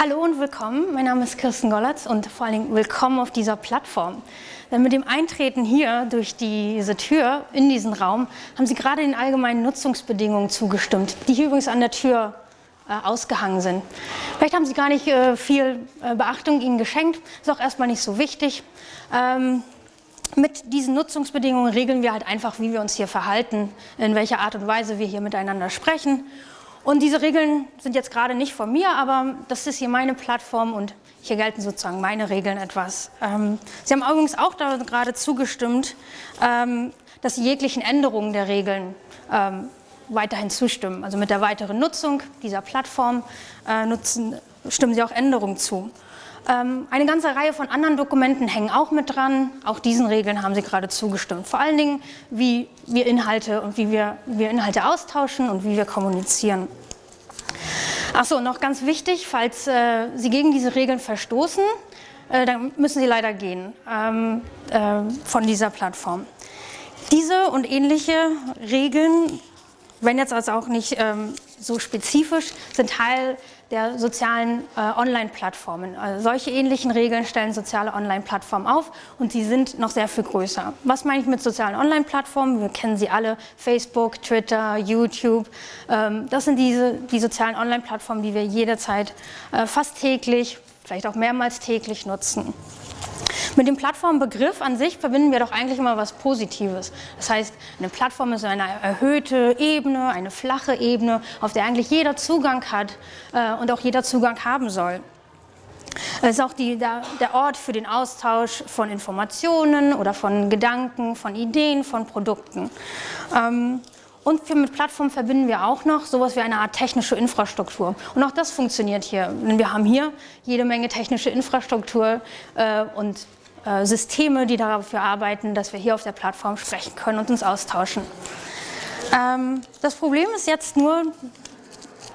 Hallo und willkommen, mein Name ist Kirsten Gollatz und vor allen Dingen willkommen auf dieser Plattform. Denn mit dem Eintreten hier durch diese Tür in diesen Raum haben Sie gerade den allgemeinen Nutzungsbedingungen zugestimmt, die hier übrigens an der Tür äh, ausgehangen sind. Vielleicht haben Sie gar nicht äh, viel äh, Beachtung Ihnen geschenkt, ist auch erstmal nicht so wichtig. Ähm, mit diesen Nutzungsbedingungen regeln wir halt einfach, wie wir uns hier verhalten, in welcher Art und Weise wir hier miteinander sprechen. Und diese Regeln sind jetzt gerade nicht von mir, aber das ist hier meine Plattform und hier gelten sozusagen meine Regeln etwas. Ähm, Sie haben übrigens auch da gerade zugestimmt, ähm, dass Sie jeglichen Änderungen der Regeln ähm, weiterhin zustimmen. Also mit der weiteren Nutzung dieser Plattform äh, nutzen, stimmen Sie auch Änderungen zu. Ähm, eine ganze Reihe von anderen Dokumenten hängen auch mit dran. Auch diesen Regeln haben Sie gerade zugestimmt. Vor allen Dingen, wie wir Inhalte und wie wir, wir Inhalte austauschen und wie wir kommunizieren. Achso, noch ganz wichtig, falls äh, Sie gegen diese Regeln verstoßen, äh, dann müssen Sie leider gehen ähm, äh, von dieser Plattform. Diese und ähnliche Regeln, wenn jetzt also auch nicht ähm, so spezifisch, sind Teil der sozialen äh, Online-Plattformen. Also solche ähnlichen Regeln stellen soziale Online-Plattformen auf und sie sind noch sehr viel größer. Was meine ich mit sozialen Online-Plattformen? Wir kennen sie alle, Facebook, Twitter, YouTube. Ähm, das sind diese, die sozialen Online-Plattformen, die wir jederzeit äh, fast täglich, vielleicht auch mehrmals täglich nutzen. Mit dem Plattformbegriff an sich verbinden wir doch eigentlich immer was Positives. Das heißt, eine Plattform ist eine erhöhte Ebene, eine flache Ebene, auf der eigentlich jeder Zugang hat äh, und auch jeder Zugang haben soll. Es ist auch die, der, der, Ort für den Austausch von Informationen oder von Gedanken, von Ideen, von Produkten. Ähm, und für, mit Plattformen verbinden wir auch noch sowas wie eine Art technische Infrastruktur. Und auch das funktioniert hier. wir haben hier jede Menge technische Infrastruktur äh, und äh, Systeme, die dafür arbeiten, dass wir hier auf der Plattform sprechen können und uns austauschen. Ähm, das Problem ist jetzt nur,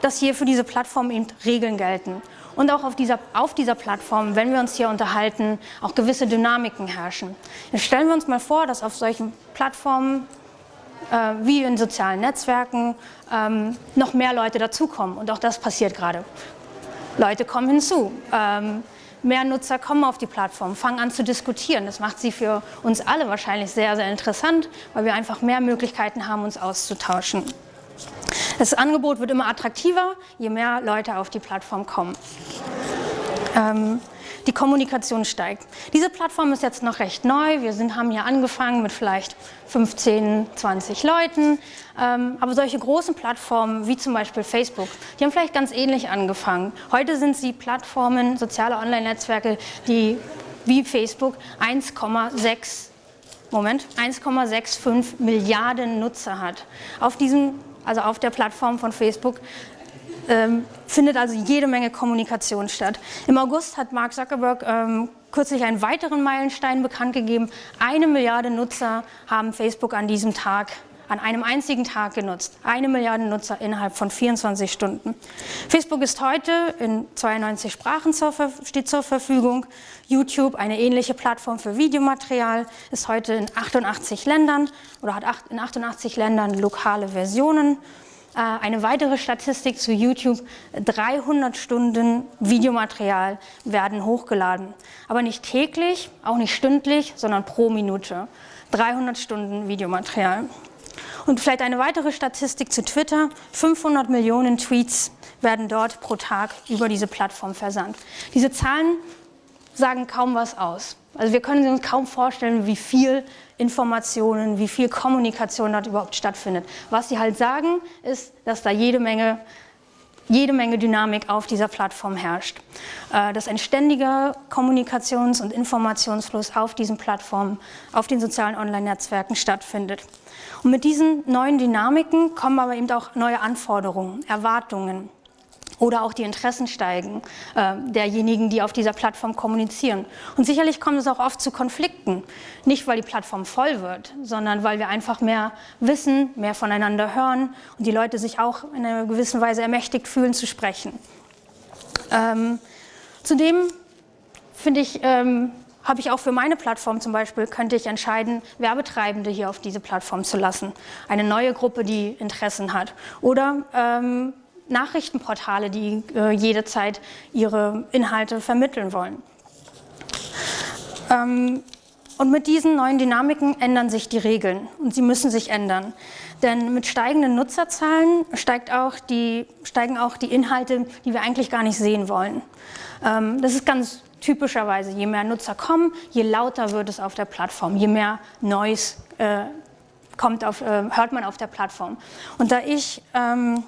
dass hier für diese Plattform eben Regeln gelten. Und auch auf dieser, auf dieser Plattform, wenn wir uns hier unterhalten, auch gewisse Dynamiken herrschen. Jetzt stellen wir uns mal vor, dass auf solchen Plattformen wie in sozialen Netzwerken ähm, noch mehr Leute dazukommen. Und auch das passiert gerade. Leute kommen hinzu. Ähm, mehr Nutzer kommen auf die Plattform, fangen an zu diskutieren. Das macht sie für uns alle wahrscheinlich sehr, sehr interessant, weil wir einfach mehr Möglichkeiten haben, uns auszutauschen. Das Angebot wird immer attraktiver, je mehr Leute auf die Plattform kommen. Ähm, die Kommunikation steigt. Diese Plattform ist jetzt noch recht neu. Wir sind, haben hier angefangen mit vielleicht 15, 20 Leuten. Ähm, aber solche großen Plattformen wie zum Beispiel Facebook, die haben vielleicht ganz ähnlich angefangen. Heute sind sie Plattformen, soziale Online-Netzwerke, die wie Facebook 1,6 Moment, 1,65 Milliarden Nutzer hat. Auf diesem, also auf der Plattform von Facebook ähm, findet also jede Menge Kommunikation statt. Im August hat Mark Zuckerberg ähm, kürzlich einen weiteren Meilenstein bekannt gegeben. Eine Milliarde Nutzer haben Facebook an diesem Tag an einem einzigen Tag genutzt. Eine Milliarde Nutzer innerhalb von 24 Stunden. Facebook ist heute in 92 Sprachen zur, steht zur Verfügung. YouTube, eine ähnliche Plattform für Videomaterial, ist heute in 88 Ländern oder hat in 88 Ländern lokale Versionen. Äh, eine weitere Statistik zu YouTube, 300 Stunden Videomaterial werden hochgeladen. Aber nicht täglich, auch nicht stündlich, sondern pro Minute. 300 Stunden Videomaterial. Und vielleicht eine weitere Statistik zu Twitter, 500 Millionen Tweets werden dort pro Tag über diese Plattform versandt. Diese Zahlen sagen kaum was aus. Also wir können uns kaum vorstellen, wie viel Informationen, wie viel Kommunikation dort überhaupt stattfindet. Was sie halt sagen, ist, dass da jede Menge, jede Menge Dynamik auf dieser Plattform herrscht. Äh, dass ein ständiger Kommunikations- und Informationsfluss auf diesen Plattformen, auf den sozialen Online-Netzwerken stattfindet. Und mit diesen neuen Dynamiken kommen aber eben auch neue Anforderungen, Erwartungen oder auch die Interessen steigen äh, derjenigen, die auf dieser Plattform kommunizieren. Und sicherlich kommt es auch oft zu Konflikten, nicht weil die Plattform voll wird, sondern weil wir einfach mehr wissen, mehr voneinander hören und die Leute sich auch in einer gewissen Weise ermächtigt fühlen zu sprechen. Ähm, zudem finde ich, ähm, habe ich auch für meine Plattform zum Beispiel, könnte ich entscheiden, Werbetreibende hier auf diese Plattform zu lassen. Eine neue Gruppe, die Interessen hat. Oder ähm, Nachrichtenportale, die äh, jederzeit ihre Inhalte vermitteln wollen. Ähm, und mit diesen neuen Dynamiken ändern sich die Regeln und sie müssen sich ändern. Denn mit steigenden Nutzerzahlen steigt auch die, steigen auch die Inhalte, die wir eigentlich gar nicht sehen wollen. Ähm, das ist ganz typischerweise, je mehr Nutzer kommen, je lauter wird es auf der Plattform, je mehr Noise äh, kommt auf, äh, hört man auf der Plattform. Und da ich, ähm,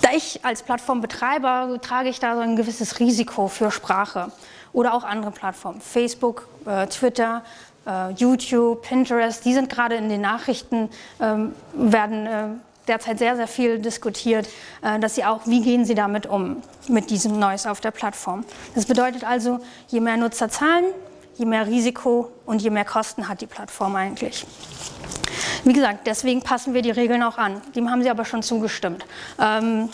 da ich als Plattformbetreiber trage ich da so ein gewisses Risiko für Sprache oder auch andere Plattformen, Facebook, äh, Twitter, äh, YouTube, Pinterest, die sind gerade in den Nachrichten, ähm, werden äh, derzeit sehr, sehr viel diskutiert, äh, dass sie auch, wie gehen sie damit um, mit diesem Noise auf der Plattform. Das bedeutet also, je mehr Nutzer zahlen, je mehr Risiko und je mehr Kosten hat die Plattform eigentlich. Wie gesagt, deswegen passen wir die Regeln auch an. Dem haben sie aber schon zugestimmt. Ähm,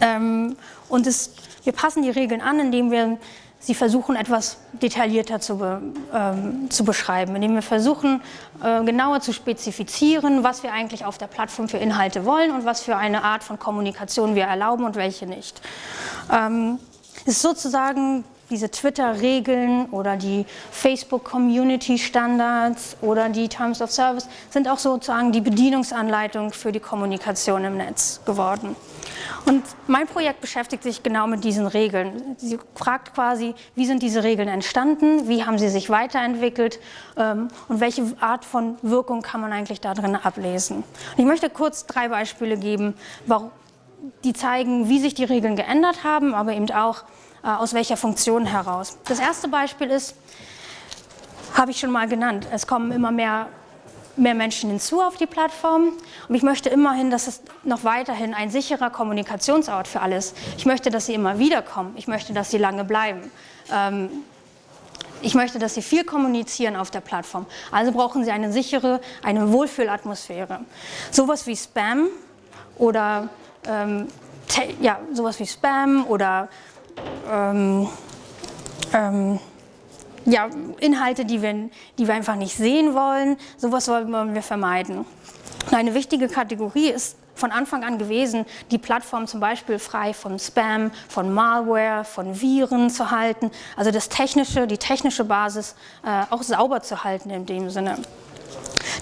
ähm, und es, wir passen die Regeln an, indem wir sie versuchen, etwas detaillierter zu, be, ähm, zu beschreiben, indem wir versuchen, äh, genauer zu spezifizieren, was wir eigentlich auf der Plattform für Inhalte wollen und was für eine Art von Kommunikation wir erlauben und welche nicht. Ähm, ist sozusagen diese Twitter-Regeln oder die Facebook-Community-Standards oder die Terms of Service sind auch sozusagen die Bedienungsanleitung für die Kommunikation im Netz geworden. Und mein Projekt beschäftigt sich genau mit diesen Regeln. Sie fragt quasi, wie sind diese Regeln entstanden, wie haben sie sich weiterentwickelt ähm, und welche Art von Wirkung kann man eigentlich darin ablesen. Und ich möchte kurz drei Beispiele geben, die zeigen, wie sich die Regeln geändert haben, aber eben auch, aus welcher Funktion heraus. Das erste Beispiel ist, habe ich schon mal genannt, es kommen immer mehr mehr Menschen hinzu auf die Plattform und ich möchte immerhin, dass es noch weiterhin ein sicherer Kommunikationsort für alle ist. Ich möchte, dass sie immer wieder kommen. Ich möchte, dass sie lange bleiben. Ähm, ich möchte, dass sie viel kommunizieren auf der Plattform. Also brauchen sie eine sichere, eine Wohlfühlatmosphäre. Sowas wie Spam oder ähm, ja, sowas wie Spam oder ähm, ähm, ja, Inhalte, die wir, die wir einfach nicht sehen wollen. Sowas wollen wir vermeiden. Eine wichtige Kategorie ist von Anfang an gewesen, die Plattform zum Beispiel frei von Spam, von Malware, von Viren zu halten. Also das technische, die technische Basis äh, auch sauber zu halten in dem Sinne.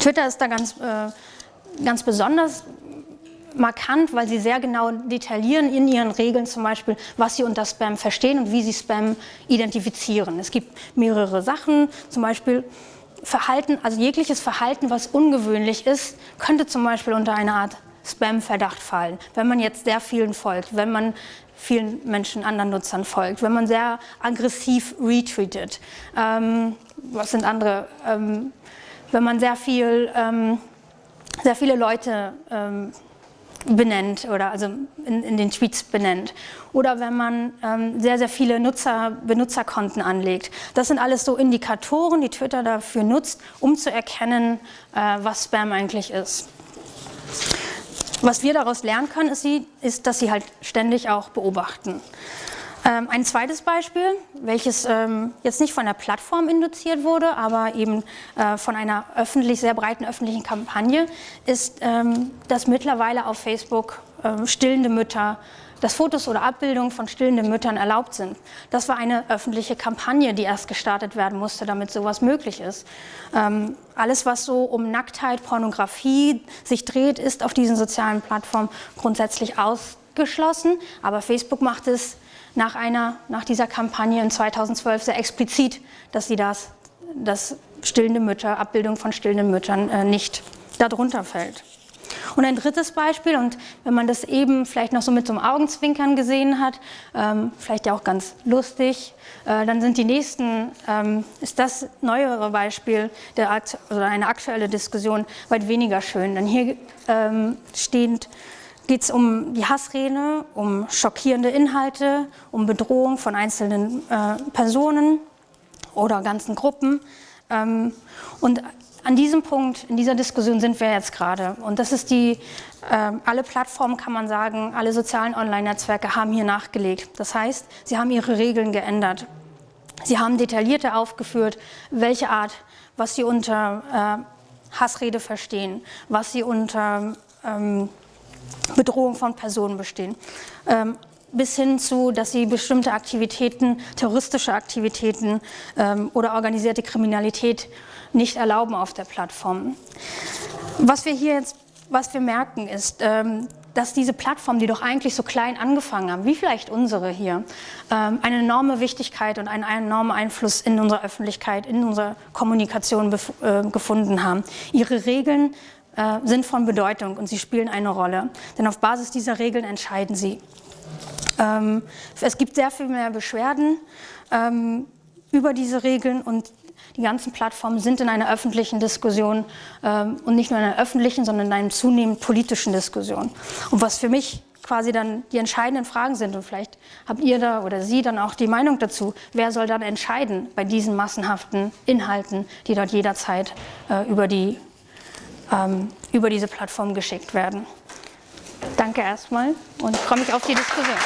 Twitter ist da ganz, äh, ganz besonders markant, weil sie sehr genau detaillieren in ihren Regeln zum Beispiel, was sie unter Spam verstehen und wie sie Spam identifizieren. Es gibt mehrere Sachen, zum Beispiel Verhalten, also jegliches Verhalten, was ungewöhnlich ist, könnte zum Beispiel unter eine Art Spam-Verdacht fallen. Wenn man jetzt sehr vielen folgt, wenn man vielen Menschen, anderen Nutzern folgt, wenn man sehr aggressiv retweetet, ähm, was sind andere, ähm, wenn man sehr viel, ähm, sehr viele Leute ähm, benennt oder also in, in, den Tweets benennt. Oder wenn man ähm, sehr, sehr viele Nutzer, Benutzerkonten anlegt. Das sind alles so Indikatoren, die Twitter dafür nutzt, um zu erkennen, äh, was Spam eigentlich ist. Was wir daraus lernen können, ist, sie, ist dass sie halt ständig auch beobachten. Ähm, ein zweites Beispiel, welches ähm, jetzt nicht von der Plattform induziert wurde, aber eben äh, von einer öffentlich, sehr breiten öffentlichen Kampagne, ist, ähm, dass mittlerweile auf Facebook stillende Mütter, dass Fotos oder Abbildungen von stillenden Müttern erlaubt sind. Das war eine öffentliche Kampagne, die erst gestartet werden musste, damit sowas möglich ist. Ähm, alles, was so um Nacktheit, Pornografie sich dreht, ist auf diesen sozialen Plattformen grundsätzlich ausgeschlossen, aber Facebook macht es nach, einer, nach dieser Kampagne in 2012 sehr explizit, dass sie das, dass stillende Mütter, Abbildung von stillenden Müttern äh, nicht darunter fällt. Und ein drittes Beispiel, und wenn man das eben vielleicht noch so mit so einem Augenzwinkern gesehen hat, ähm, vielleicht ja auch ganz lustig, äh, dann sind die nächsten, ähm, ist das neuere Beispiel der, oder eine aktuelle Diskussion weit weniger schön. Denn hier ähm, steht geht es um die Hassrede, um schockierende Inhalte, um Bedrohung von einzelnen äh, Personen oder ganzen Gruppen. Ähm, und an diesem Punkt, in dieser Diskussion sind wir jetzt gerade. Und das ist die, äh, alle Plattformen kann man sagen, alle sozialen Online-Netzwerke haben hier nachgelegt. Das heißt, sie haben ihre Regeln geändert. Sie haben detaillierter aufgeführt, welche Art, was sie unter äh, Hassrede verstehen, was sie unter ähm, Bedrohung von Personen bestehen. Ähm, bis hin zu, dass sie bestimmte Aktivitäten, terroristische Aktivitäten ähm, oder organisierte Kriminalität nicht erlauben auf der Plattform. Was wir hier jetzt, was wir merken, ist, ähm, dass diese Plattformen, die doch eigentlich so klein angefangen haben, wie vielleicht unsere hier, ähm, eine enorme Wichtigkeit und einen enormen Einfluss in unserer Öffentlichkeit, in unserer Kommunikation äh, gefunden haben. Ihre Regeln äh, sind von Bedeutung und sie spielen eine Rolle, denn auf Basis dieser Regeln entscheiden sie. Ähm, es gibt sehr viel mehr Beschwerden ähm, über diese Regeln und die ganzen Plattformen sind in einer öffentlichen Diskussion ähm, und nicht nur in einer öffentlichen, sondern in einer zunehmend politischen Diskussion. Und was für mich quasi dann die entscheidenden Fragen sind und vielleicht habt ihr da oder Sie dann auch die Meinung dazu, wer soll dann entscheiden bei diesen massenhaften Inhalten, die dort jederzeit äh, über, die, ähm, über diese Plattform geschickt werden. Danke erstmal und freue mich auf die Diskussion.